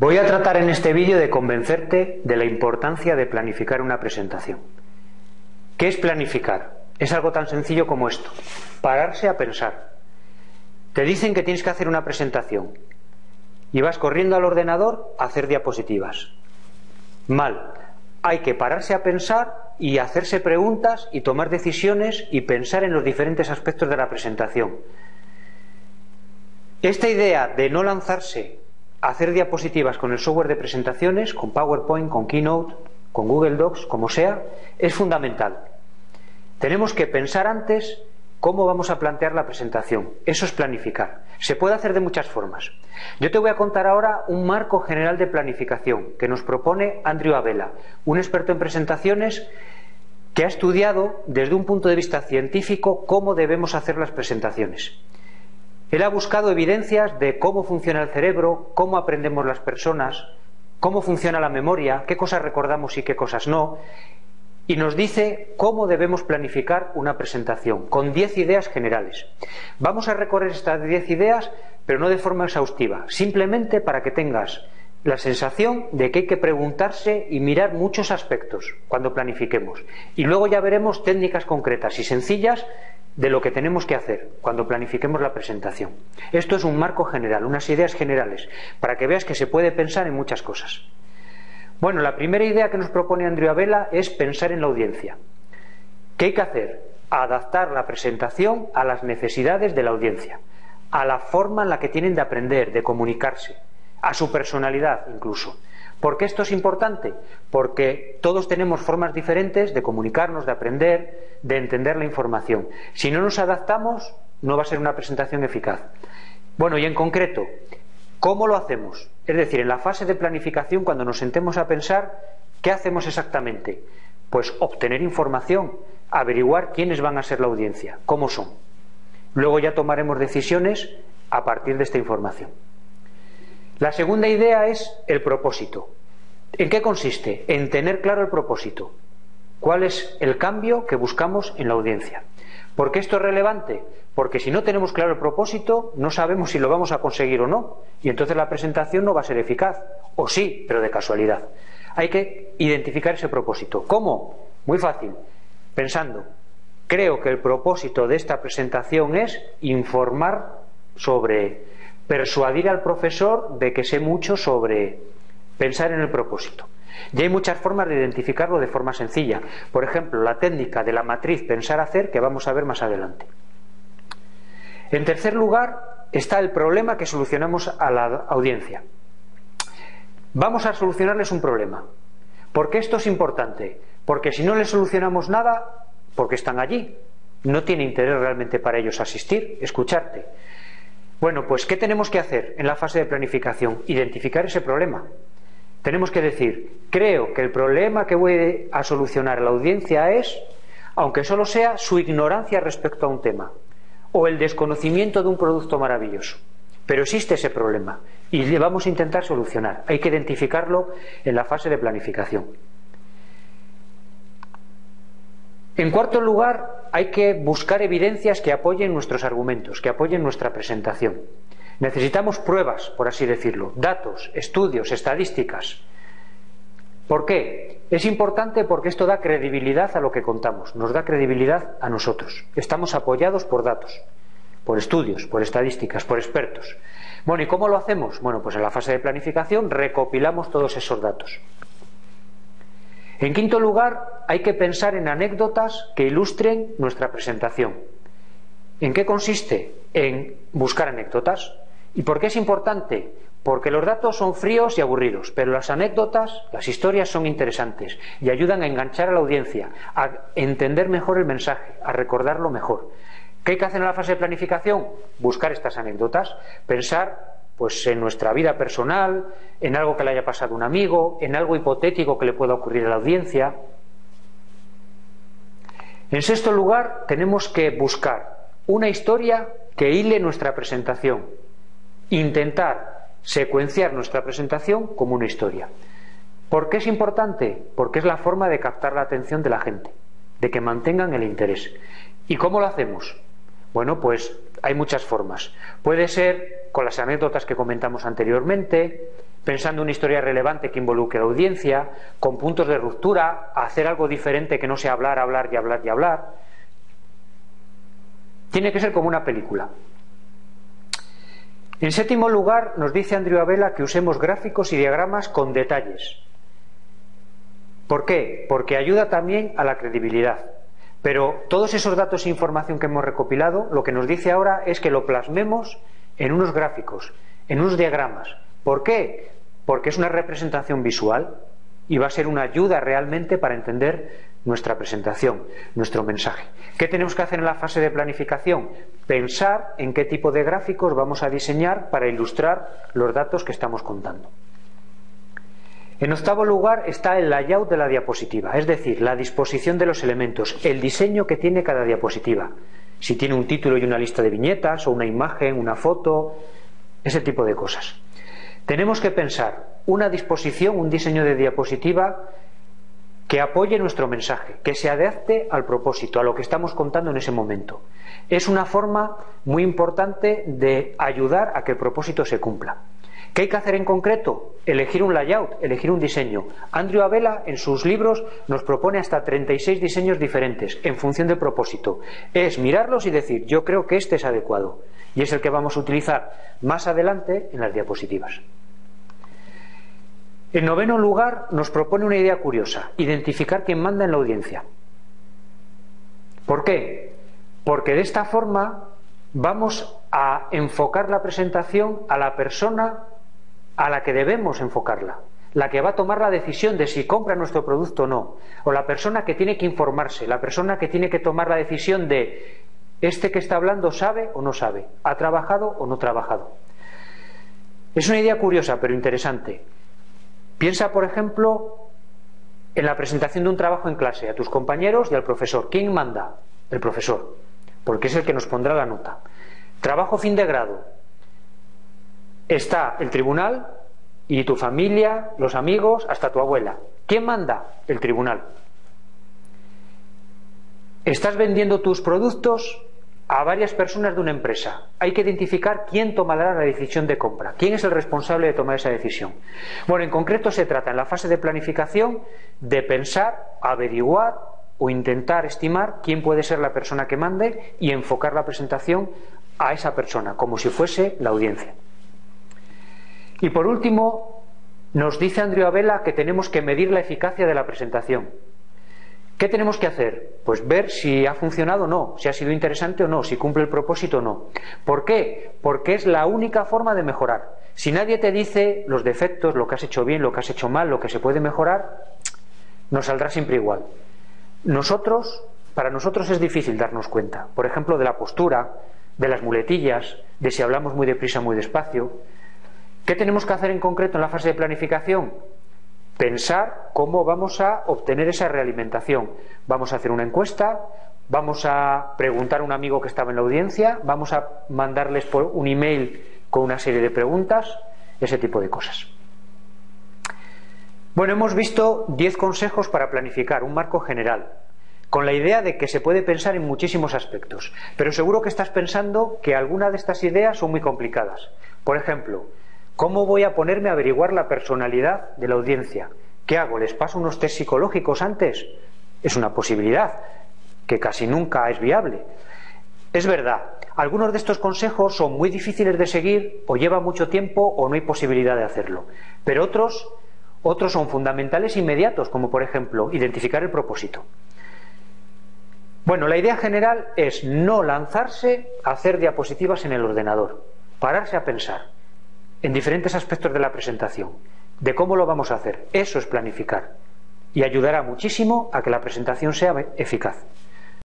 Voy a tratar en este vídeo de convencerte de la importancia de planificar una presentación. ¿Qué es planificar? Es algo tan sencillo como esto. Pararse a pensar. Te dicen que tienes que hacer una presentación y vas corriendo al ordenador a hacer diapositivas. Mal. Hay que pararse a pensar y hacerse preguntas y tomar decisiones y pensar en los diferentes aspectos de la presentación. Esta idea de no lanzarse hacer diapositivas con el software de presentaciones, con PowerPoint, con Keynote, con Google Docs, como sea, es fundamental. Tenemos que pensar antes cómo vamos a plantear la presentación. Eso es planificar. Se puede hacer de muchas formas. Yo te voy a contar ahora un marco general de planificación que nos propone Andrew Abela, un experto en presentaciones que ha estudiado desde un punto de vista científico cómo debemos hacer las presentaciones. Él ha buscado evidencias de cómo funciona el cerebro, cómo aprendemos las personas, cómo funciona la memoria, qué cosas recordamos y qué cosas no, y nos dice cómo debemos planificar una presentación, con 10 ideas generales. Vamos a recorrer estas 10 ideas, pero no de forma exhaustiva, simplemente para que tengas la sensación de que hay que preguntarse y mirar muchos aspectos cuando planifiquemos. Y luego ya veremos técnicas concretas y sencillas de lo que tenemos que hacer cuando planifiquemos la presentación. Esto es un marco general, unas ideas generales, para que veas que se puede pensar en muchas cosas. Bueno, la primera idea que nos propone Andrea Vela es pensar en la audiencia. ¿Qué hay que hacer? Adaptar la presentación a las necesidades de la audiencia, a la forma en la que tienen de aprender, de comunicarse, a su personalidad incluso. ¿Por qué esto es importante? Porque todos tenemos formas diferentes de comunicarnos, de aprender, de entender la información. Si no nos adaptamos, no va a ser una presentación eficaz. Bueno, y en concreto, ¿cómo lo hacemos? Es decir, en la fase de planificación, cuando nos sentemos a pensar, ¿qué hacemos exactamente? Pues obtener información, averiguar quiénes van a ser la audiencia, cómo son. Luego ya tomaremos decisiones a partir de esta información. La segunda idea es el propósito. ¿En qué consiste? En tener claro el propósito. ¿Cuál es el cambio que buscamos en la audiencia? ¿Por qué esto es relevante? Porque si no tenemos claro el propósito, no sabemos si lo vamos a conseguir o no. Y entonces la presentación no va a ser eficaz. O sí, pero de casualidad. Hay que identificar ese propósito. ¿Cómo? Muy fácil. Pensando, creo que el propósito de esta presentación es informar sobre persuadir al profesor de que sé mucho sobre pensar en el propósito. Y hay muchas formas de identificarlo de forma sencilla. Por ejemplo, la técnica de la matriz pensar-hacer que vamos a ver más adelante. En tercer lugar está el problema que solucionamos a la audiencia. Vamos a solucionarles un problema. ¿Por qué esto es importante? Porque si no les solucionamos nada, porque están allí, no tiene interés realmente para ellos asistir, escucharte. Bueno, pues ¿qué tenemos que hacer en la fase de planificación? Identificar ese problema. Tenemos que decir, creo que el problema que voy a solucionar la audiencia es, aunque solo sea su ignorancia respecto a un tema o el desconocimiento de un producto maravilloso. Pero existe ese problema y le vamos a intentar solucionar. Hay que identificarlo en la fase de planificación. En cuarto lugar, hay que buscar evidencias que apoyen nuestros argumentos, que apoyen nuestra presentación. Necesitamos pruebas, por así decirlo, datos, estudios, estadísticas. ¿Por qué? Es importante porque esto da credibilidad a lo que contamos, nos da credibilidad a nosotros. Estamos apoyados por datos, por estudios, por estadísticas, por expertos. Bueno, ¿y cómo lo hacemos? Bueno, pues en la fase de planificación recopilamos todos esos datos. En quinto lugar, hay que pensar en anécdotas que ilustren nuestra presentación. ¿En qué consiste? En buscar anécdotas. ¿Y por qué es importante? Porque los datos son fríos y aburridos, pero las anécdotas, las historias son interesantes y ayudan a enganchar a la audiencia, a entender mejor el mensaje, a recordarlo mejor. ¿Qué hay que hacer en la fase de planificación? Buscar estas anécdotas, pensar pues en nuestra vida personal, en algo que le haya pasado a un amigo, en algo hipotético que le pueda ocurrir a la audiencia. En sexto lugar, tenemos que buscar una historia que hile nuestra presentación, intentar secuenciar nuestra presentación como una historia. ¿Por qué es importante? Porque es la forma de captar la atención de la gente, de que mantengan el interés. ¿Y cómo lo hacemos? Bueno, pues hay muchas formas. Puede ser con las anécdotas que comentamos anteriormente, pensando una historia relevante que involucre a la audiencia, con puntos de ruptura, hacer algo diferente que no sea hablar, hablar y hablar y hablar. Tiene que ser como una película. En séptimo lugar, nos dice Andrew Abela que usemos gráficos y diagramas con detalles. ¿Por qué? Porque ayuda también a la credibilidad. Pero todos esos datos e información que hemos recopilado, lo que nos dice ahora es que lo plasmemos en unos gráficos, en unos diagramas. ¿Por qué? Porque es una representación visual y va a ser una ayuda realmente para entender nuestra presentación, nuestro mensaje. ¿Qué tenemos que hacer en la fase de planificación? Pensar en qué tipo de gráficos vamos a diseñar para ilustrar los datos que estamos contando. En octavo lugar está el layout de la diapositiva, es decir, la disposición de los elementos, el diseño que tiene cada diapositiva. Si tiene un título y una lista de viñetas, o una imagen, una foto, ese tipo de cosas. Tenemos que pensar una disposición, un diseño de diapositiva que apoye nuestro mensaje, que se adapte al propósito, a lo que estamos contando en ese momento. Es una forma muy importante de ayudar a que el propósito se cumpla. ¿Qué hay que hacer en concreto? Elegir un layout, elegir un diseño. Andrew Abela en sus libros nos propone hasta 36 diseños diferentes en función del propósito. Es mirarlos y decir, yo creo que este es adecuado. Y es el que vamos a utilizar más adelante en las diapositivas. En noveno lugar, nos propone una idea curiosa, identificar quién manda en la audiencia. ¿Por qué? Porque de esta forma vamos a enfocar la presentación a la persona a la que debemos enfocarla, la que va a tomar la decisión de si compra nuestro producto o no, o la persona que tiene que informarse, la persona que tiene que tomar la decisión de este que está hablando sabe o no sabe, ha trabajado o no trabajado. Es una idea curiosa pero interesante. Piensa, por ejemplo, en la presentación de un trabajo en clase, a tus compañeros y al profesor. ¿Quién manda? El profesor, porque es el que nos pondrá la nota. Trabajo fin de grado. Está el tribunal y tu familia, los amigos, hasta tu abuela. ¿Quién manda? El tribunal. Estás vendiendo tus productos a varias personas de una empresa. Hay que identificar quién tomará la decisión de compra, quién es el responsable de tomar esa decisión. Bueno, en concreto se trata en la fase de planificación de pensar, averiguar o intentar estimar quién puede ser la persona que mande y enfocar la presentación a esa persona, como si fuese la audiencia. Y por último, nos dice Andrea Abela que tenemos que medir la eficacia de la presentación. ¿Qué tenemos que hacer? Pues ver si ha funcionado o no, si ha sido interesante o no, si cumple el propósito o no. ¿Por qué? Porque es la única forma de mejorar. Si nadie te dice los defectos, lo que has hecho bien, lo que has hecho mal, lo que se puede mejorar, nos saldrá siempre igual. Nosotros, para nosotros es difícil darnos cuenta, por ejemplo, de la postura, de las muletillas, de si hablamos muy deprisa, muy despacio. ¿Qué tenemos que hacer en concreto en la fase de planificación? pensar cómo vamos a obtener esa realimentación. Vamos a hacer una encuesta, vamos a preguntar a un amigo que estaba en la audiencia, vamos a mandarles por un email con una serie de preguntas, ese tipo de cosas. Bueno, hemos visto 10 consejos para planificar, un marco general, con la idea de que se puede pensar en muchísimos aspectos, pero seguro que estás pensando que algunas de estas ideas son muy complicadas. Por ejemplo, ¿Cómo voy a ponerme a averiguar la personalidad de la audiencia? ¿Qué hago? ¿Les paso unos test psicológicos antes? Es una posibilidad que casi nunca es viable. Es verdad, algunos de estos consejos son muy difíciles de seguir o lleva mucho tiempo o no hay posibilidad de hacerlo. Pero otros, otros son fundamentales e inmediatos, como por ejemplo identificar el propósito. Bueno, la idea general es no lanzarse a hacer diapositivas en el ordenador, pararse a pensar en diferentes aspectos de la presentación, de cómo lo vamos a hacer. Eso es planificar y ayudará muchísimo a que la presentación sea eficaz.